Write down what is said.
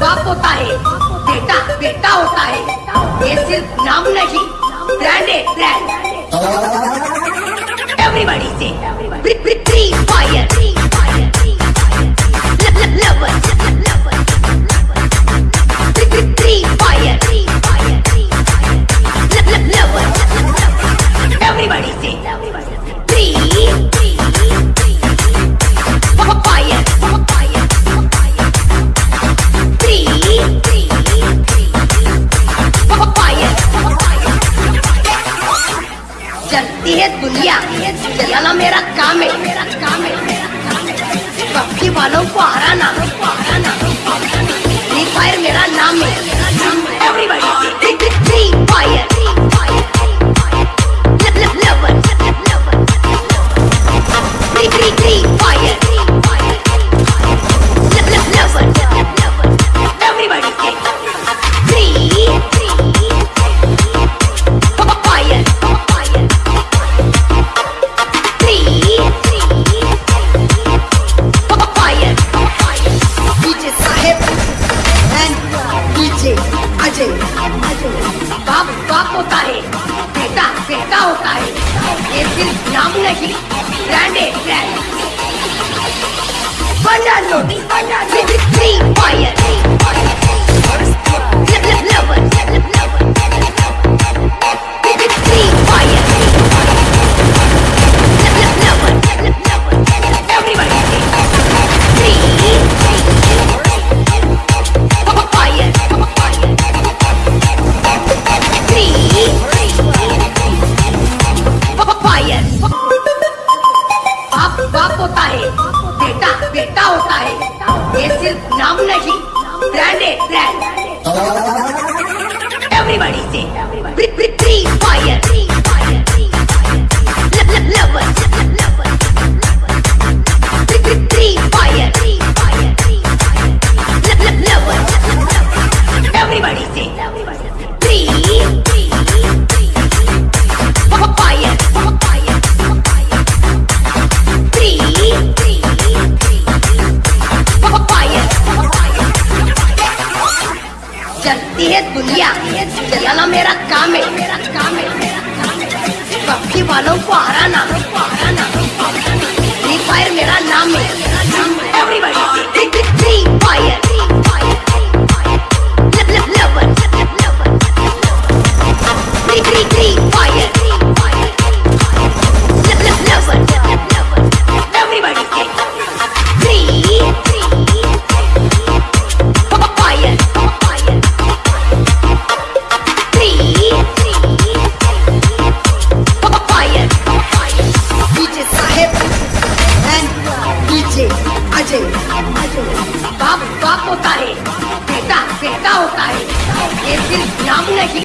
बाप होता है, बेटा बेटा होता है। ये सिर्फ़ नाम नहीं ब्रांड है ब्रांड एवरीबॉडी से Free Fire lover Free Fire lover everybody चलती है दुनिया। चलाना मेरा काम है। मेरा काम है पक्षी वालों को हराना। फ्री फायर मेरा नाम है। एवरीबॉडी होता है बेटा बेटा होता है ये सिर्फ़ नाम नहीं ब्रांड है ब्रांड बना लो फ्री फायर बेटा होता है। ये सिर्फ़ नाम नहीं ब्रांडेड ब्रांड एवरीबॉडी से। चलती है दुनिया। चलाना मेरा काम है। मेरा काम है पक्षी वालों को हराना। फ्री फायर मेरा नाम है। बाप बाप होता है। बेटा बेटा होता है। ये सिर्फ़ नाम नहीं।